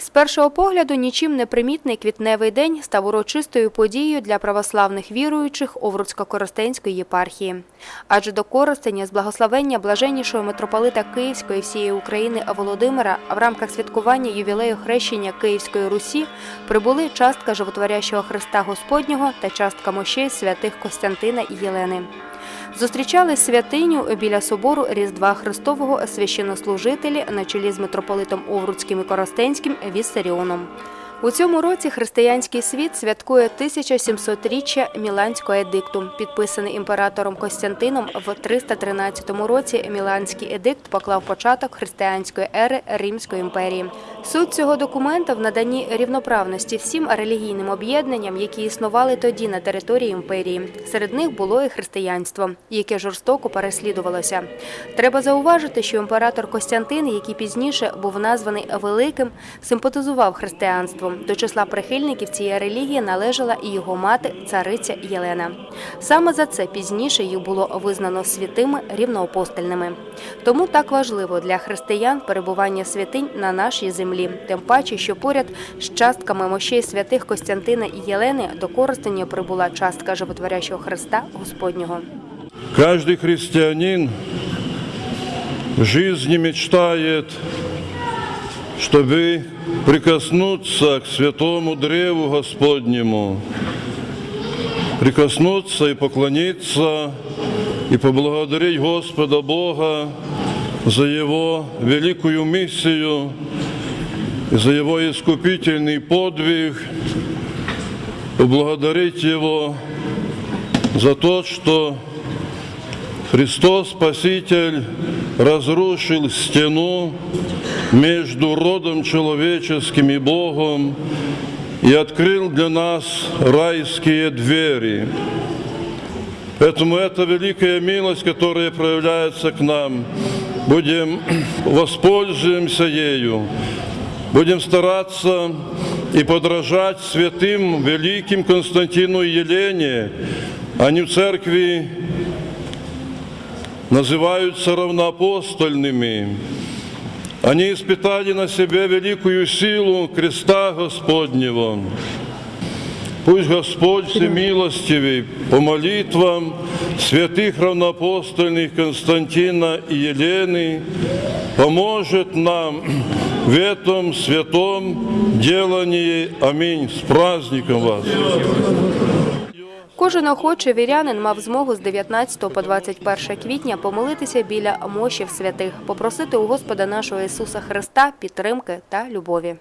З першого погляду нічим не примітний квітневий день став урочистою подією для православних віруючих Овруцько-Коростенської єпархії. Адже до Коростеня з благословення блаженнішого митрополита Київської всієї України Володимира в рамках святкування ювілею хрещення Київської Русі прибули частка животворящого Христа Господнього та частка мощей святих Костянтина і Єлени. Зустрічали святиню біля собору Різдва Христового священнослужителі на чолі з митрополитом Овруцьким і Коростенським Віссаріоном. У цьому році християнський світ святкує 1700-річчя Міланського едикту, підписаний імператором Костянтином в 313 році. Міланський едикт поклав початок християнської ери Римської імперії. Суть цього документа в наданні рівноправності всім релігійним об'єднанням, які існували тоді на території імперії. Серед них було і християнство, яке жорстоко переслідувалося. Треба зауважити, що імператор Костянтин, який пізніше був названий Великим, симпатизував християнством. До числа прихильників цієї релігії належала і його мати, цариця Єлена. Саме за це пізніше їх було визнано святими рівноапостольними. Тому так важливо для християн перебування святинь на нашій землі, тим паче, що поряд з частками мощей святих Костянтина і Єлени до Коростеня прибула частка животворящого Христа Господнього. Каждый христианин в жизни мечтает, чтобы прикоснуться к святому древу Господнему, прикоснуться и поклониться, и поблагодарить Господа Бога за Его великую миссию, за Его искупительный подвиг, поблагодарить Его за то, что Христос Спаситель разрушил стену между родом человеческим и Богом и открыл для нас райские двери. Поэтому это великая милость, которая проявляется к нам. Будем воспользуемся ею. Будем стараться и подражать святым великим Константину и Елене. Они в церкви называются равноапостольными. Они испытали на себе великую силу креста Господнего. Пусть Господь Всемилостивый по молитвам святых равноапостольных Константина и Елены поможет нам в этом святом делании. Аминь. С праздником вас! Кожен охочий вірянин мав змогу з 19 по 21 квітня помолитися біля мощів святих, попросити у Господа нашого Ісуса Христа підтримки та любові.